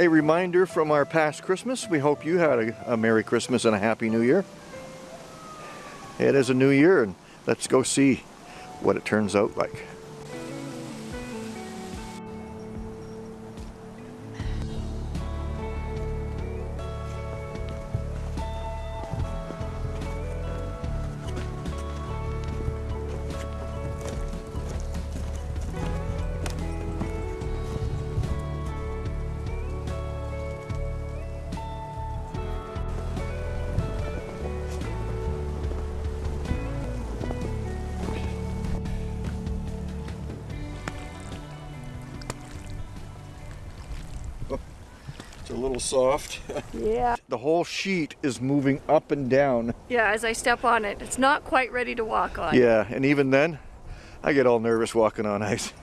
A reminder from our past Christmas. We hope you had a, a Merry Christmas and a Happy New Year. It is a new year and let's go see what it turns out like. It's a little soft. Yeah. the whole sheet is moving up and down. Yeah, as I step on it, it's not quite ready to walk on. Yeah, and even then, I get all nervous walking on ice.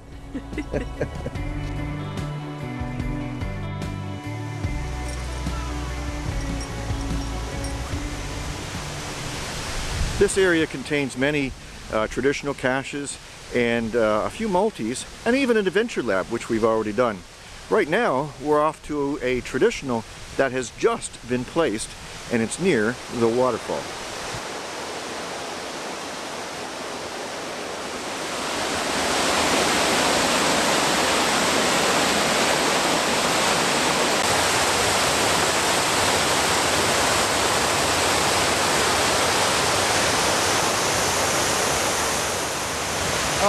This area contains many uh, traditional caches and uh, a few multis and even an adventure lab which we've already done. Right now we're off to a traditional that has just been placed and it's near the waterfall.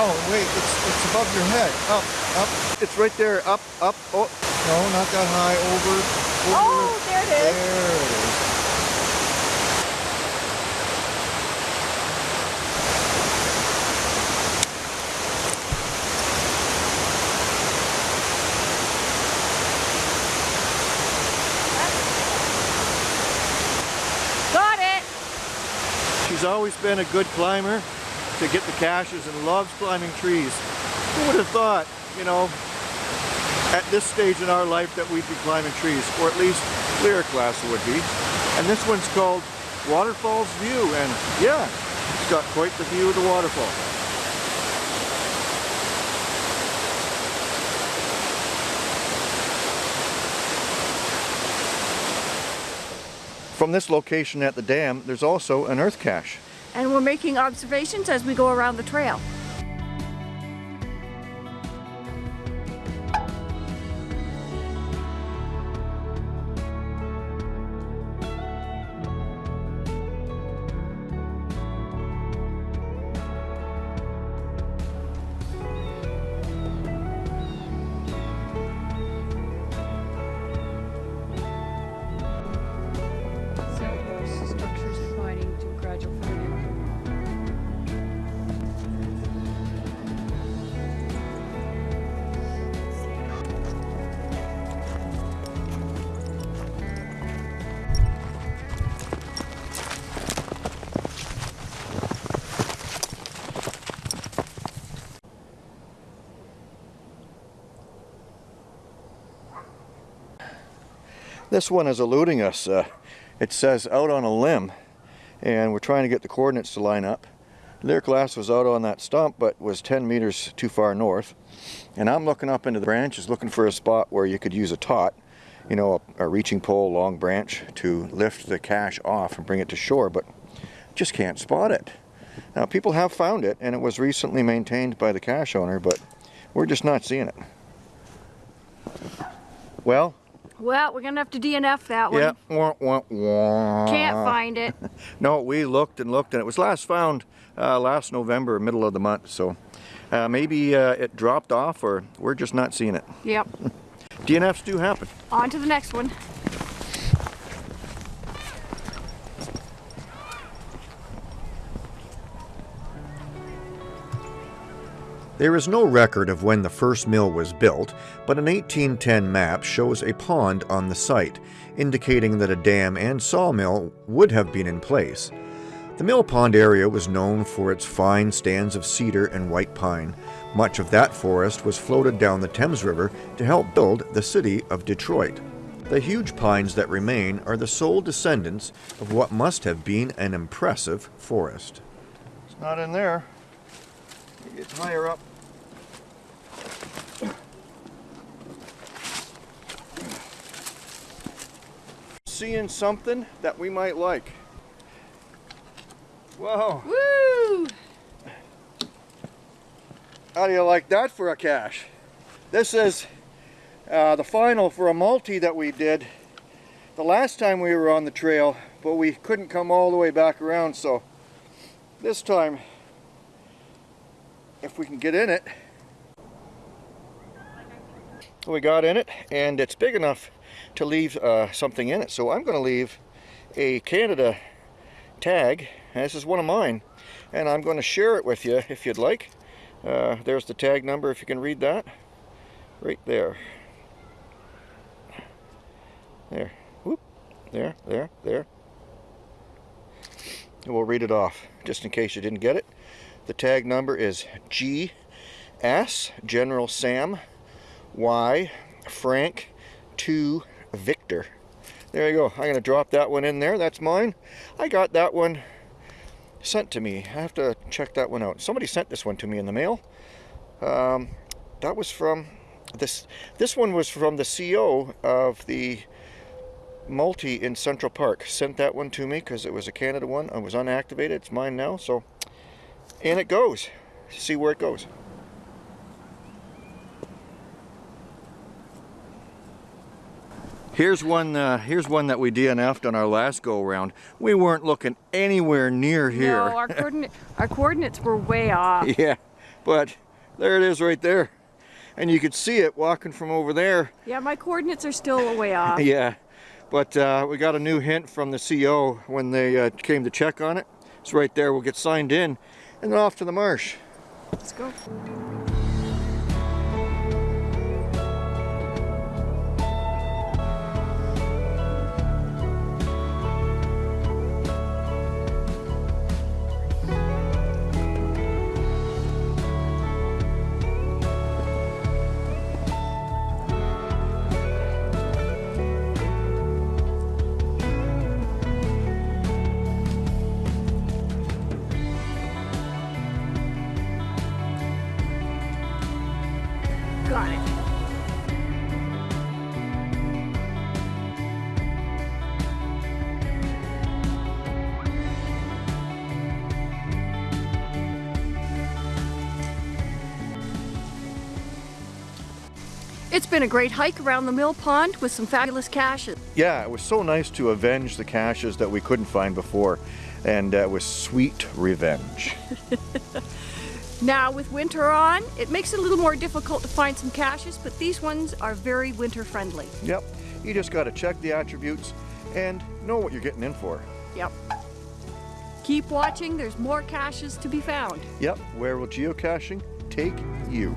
Oh, wait, it's, it's above your head. Up, up. It's right there, up, up, oh, No, not that high. Over. over. Oh, there it is. There it is. Got it! She's always been a good climber to get the caches and loves climbing trees. Who would have thought, you know, at this stage in our life that we'd be climbing trees, or at least Lyric class would be. And this one's called Waterfalls View, and yeah, it's got quite the view of the waterfall. From this location at the dam, there's also an earth cache. And we're making observations as we go around the trail. This one is eluding us. Uh, it says out on a limb, and we're trying to get the coordinates to line up. Lyric Glass was out on that stump, but was 10 meters too far north. And I'm looking up into the branches, looking for a spot where you could use a TOTT, you know, a, a reaching pole, long branch, to lift the cache off and bring it to shore, but just can't spot it. Now, people have found it, and it was recently maintained by the cache owner, but we're just not seeing it. Well, Well, we're gonna have to DNF that one. yeah, wah, wah, wah. Can't find it. No, we looked and looked, and it was last found uh, last November, middle of the month. So uh, maybe uh, it dropped off, or we're just not seeing it. Yep. DNFs do happen. On to the next one. There is no record of when the first mill was built, but an 1810 map shows a pond on the site, indicating that a dam and sawmill would have been in place. The mill pond area was known for its fine stands of cedar and white pine. Much of that forest was floated down the Thames River to help build the city of Detroit. The huge pines that remain are the sole descendants of what must have been an impressive forest. It's not in there. It gets higher up. Seeing something that we might like. Whoa, Woo! how do you like that for a cache? This is uh, the final for a multi that we did the last time we were on the trail, but we couldn't come all the way back around, so this time, if we can get in it, we got in it, and it's big enough to leave uh, something in it. So I'm going to leave a Canada tag, and this is one of mine, and I'm going to share it with you if you'd like. Uh, there's the tag number if you can read that. Right there. There. Whoop. There, there, there. And we'll read it off just in case you didn't get it. The tag number is GS General Sam Y Frank 2 Victor. There you go. I'm going to drop that one in there. That's mine. I got that one sent to me. I have to check that one out. Somebody sent this one to me in the mail. Um, that was from this. This one was from the CO of the multi in Central Park. Sent that one to me because it was a Canada one. It was unactivated. It's mine now. So, and it goes. See where it goes. Here's one. Uh, here's one that we DNF'd on our last go round. We weren't looking anywhere near here. No, our, coordinate, our coordinates were way off. yeah, but there it is right there, and you could see it walking from over there. Yeah, my coordinates are still way off. Yeah, but uh, we got a new hint from the CO when they uh, came to check on it. It's right there. We'll get signed in, and then off to the marsh. Let's go. Got it. It's been a great hike around the mill pond with some fabulous caches. Yeah, it was so nice to avenge the caches that we couldn't find before, and uh, it was sweet revenge. Now with winter on, it makes it a little more difficult to find some caches, but these ones are very winter friendly. Yep, you just got to check the attributes and know what you're getting in for. Yep. Keep watching, there's more caches to be found. Yep, where will geocaching take you?